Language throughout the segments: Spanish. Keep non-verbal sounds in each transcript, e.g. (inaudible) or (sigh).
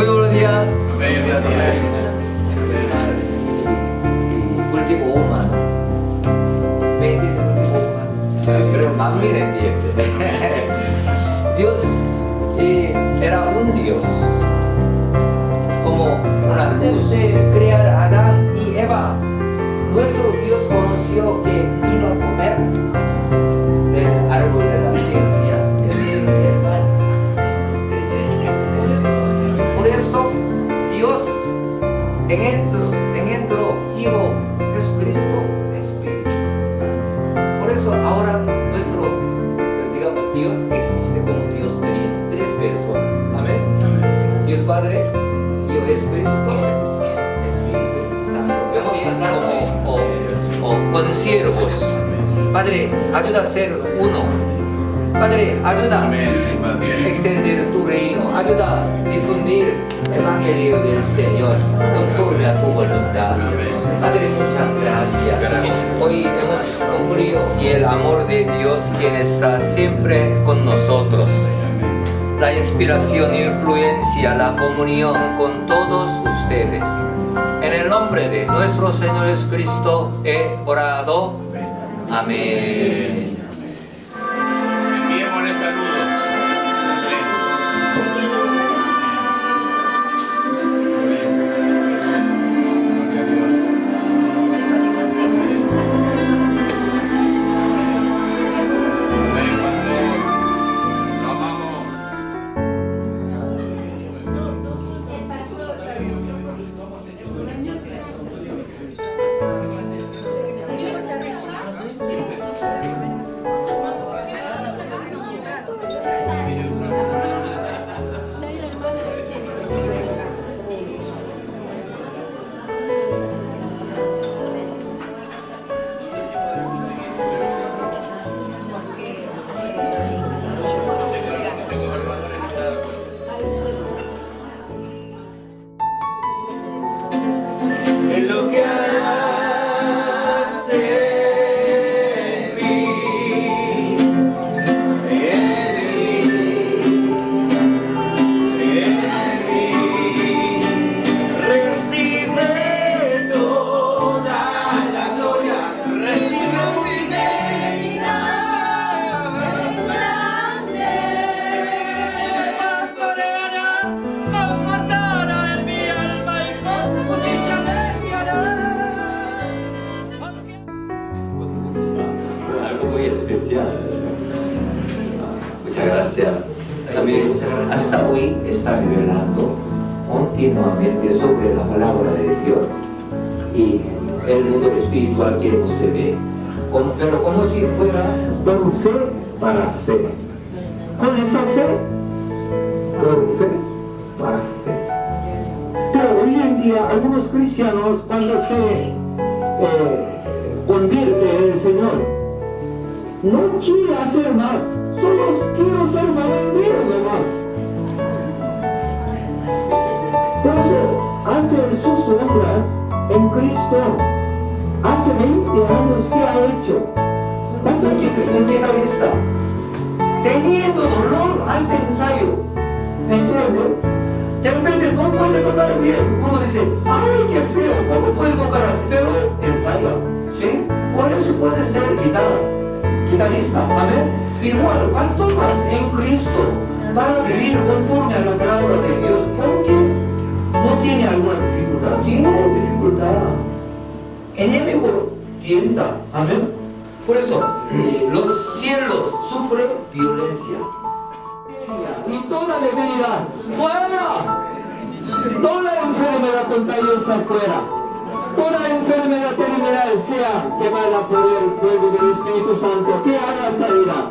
Muy buenos días. Medio día, Y último humano. 20 del último humano. Creo más bien entiende. (laughs) Dios eh, era un Dios. Como luz de crear a Adán y Eva. Nuestro Dios conoció que iba a comer del árbol de la ciencia del bien y el mal. Por eso Dios engendró, engendró Hijo Jesucristo Espíritu Santo. Por eso ahora nuestro, digamos, Dios existe como Dios tres personas. Amén. Dios Padre, conciervos. Padre, ayuda a ser uno. Padre, ayuda Padre. extender tu reino, ayuda a difundir el Evangelio del Señor conforme a tu voluntad. Padre, muchas gracias. Hoy hemos concluido y el amor de Dios quien está siempre con nosotros. La inspiración, influencia, la comunión con todos ustedes. En el nombre de nuestro Señor Jesucristo he orado. Amén. Especial. Muchas gracias. También hasta hoy está revelando continuamente sobre la palabra de Dios y el mundo espiritual que no se ve. Como- pero como si fuera por fe para fe. Con esa fe, por fe para fe. Pero hoy en día algunos cristianos cuando se eh, convierte en el Señor, no quiere hacer más, solo quiero ser malandero nomás. Por eso hace sus obras en Cristo. Hace 20 años que ha hecho. Pasa que un guitarrista, teniendo dolor, hace ensayo. ¿Me entiende? De repente no puede tocar bien. Uno dice, ay, qué feo, ¿cómo puede tocar así? Pero ensaya, ¿sí? Por eso puede ser guitarra, ¿amén? Igual, ¿cuánto más en Cristo para vivir conforme a la palabra de Dios? Porque no tiene alguna dificultad, tiene dificultad. Enemigo tienta, ¿amén? Por eso, eh, los cielos sufren violencia y toda debilidad fuera. Toda enfermedad contagiosa fuera. Quemada por el fuego del Espíritu Santo que haga salida.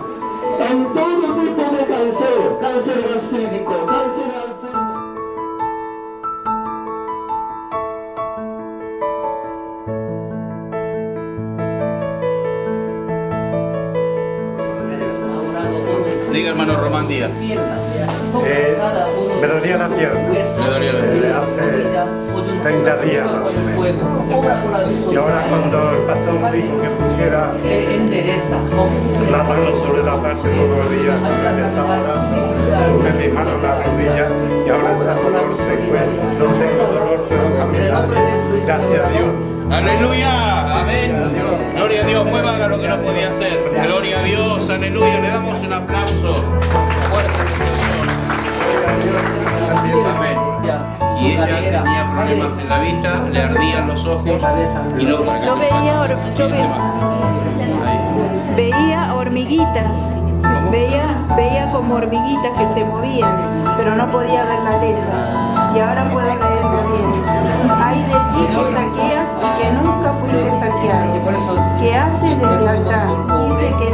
En todo tipo de cáncer, cáncer gastrítmico, cáncer Diga hermano Román Díaz. Eh, me dolía la pierna. Dolía la Eh, hace 30 días más o menos. Y ahora cuando el pastor dijo que pusiera la mano sobre la parte de donde me puse mi mano en la rodilla y ahora ese dolor se fue. No tengo dolor, caminar. Gracias a Dios. Aleluya, amén. Gloria a Dios, mueva haga lo que no podía hacer. Gloria a Dios, aleluya. Le damos un aplauso. Fuerte Señor. Amén. Y ella tenía problemas en la vista, le ardían los ojos y no Yo veía, yo ve- Ahí. veía hormiguitas, veía, veía como hormiguitas que se movían, pero no podía ver la letra. Y ahora puedo leer bien. Hay de ti que saqueas y que nunca fuiste saqueado, que haces deslealtad. Dice que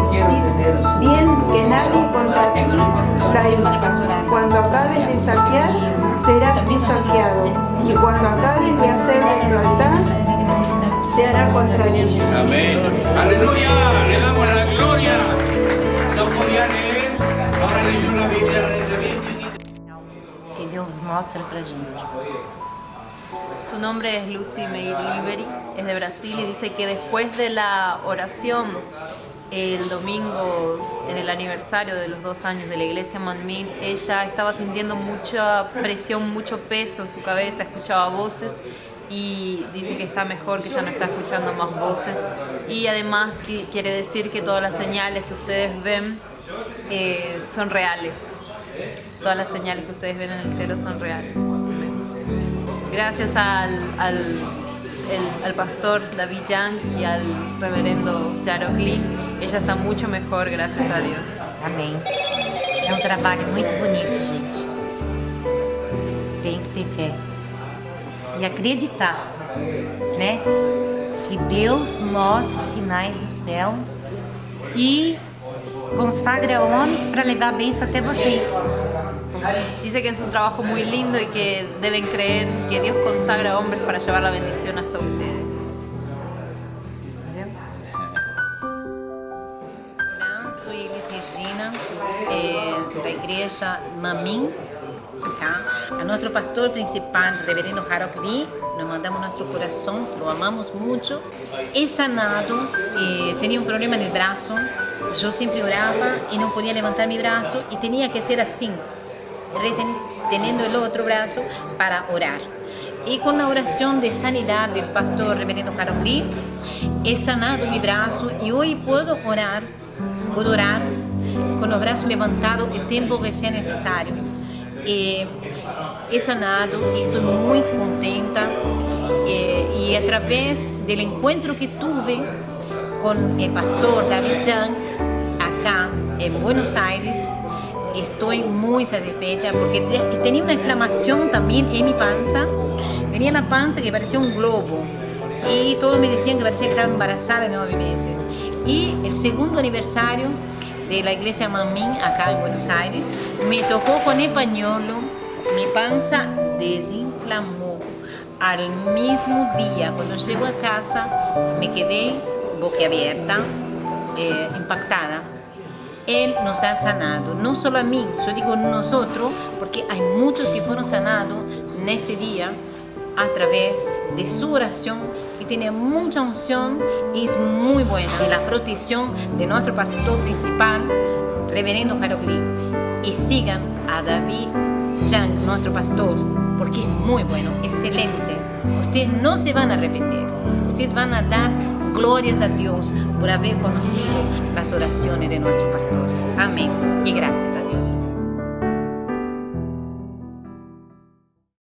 bien que nadie contra ti hizo. Cuando acabes de saquear, serás tú saqueado. Y cuando acabes de hacer deslealtad, se hará contra ti. Amén. Aleluya, Su nombre es Lucy Meir Liberi, es de Brasil y dice que después de la oración el domingo en el aniversario de los dos años de la iglesia Manmin, ella estaba sintiendo mucha presión, mucho peso en su cabeza, escuchaba voces y dice que está mejor, que ya no está escuchando más voces y además qui- quiere decir que todas las señales que ustedes ven eh, son reales. Todas las señales que ustedes ven en el cielo son reales. Gracias al, al, pastor David Young y al reverendo Jarok Lee, ella está mucho mejor, gracias a Dios. Amém. É um trabalho muito bonito, gente. Tem que ter fé. E acreditar, né? Que Deus mostra os sinais do céu e consagra homens para levar a bênção até vocês. Dice que es un trabajo muy lindo y que deben creer que Dios consagra hombres para llevar la bendición hasta ustedes. Olá, sou Elis Regina, eh, da igreja Mamim. Acá. A nosso pastor principal, reverendo Harold Lee, nos mandamos nosso coração, lo amamos muito. É sanado, eh, tinha um problema no braço, eu sempre orava e não podia levantar meu braço e tinha que ser assim, reteniendo o outro braço para orar. E com a oração de sanidade do pastor reverendo Harold Lee, é sanado meu braço e hoje posso orar, posso orar com o braço levantado o tempo que seja necessário. E é sanado e estou muito contenta. E, e através do encontro que tive com o pastor David Young, acá em Buenos Aires, estou muito satisfeita porque te- tinha uma inflamação também em minha pança. Tenía la panza que parecía un globo y todos me decían que parecía que estaba embarazada de nueve meses. Y el segundo aniversario de la iglesia Mamín acá en Buenos Aires me tocó con el pañuelo, mi panza desinflamó. Al mismo día, cuando llego a casa, me quedé boquiabierta, eh, impactada. Él nos ha sanado, no solo a mí, yo digo nosotros, porque hay muchos que fueron sanados en este día a través de su oración que tiene mucha unción y es muy buena. Y la protección de nuestro pastor principal, reverendo Lee. Y sigan a David Young, nuestro pastor, porque es muy bueno, excelente. Ustedes no se van a arrepentir. Ustedes van a dar glorias a Dios por haber conocido las oraciones de nuestro pastor. Amén. Y gracias a Dios.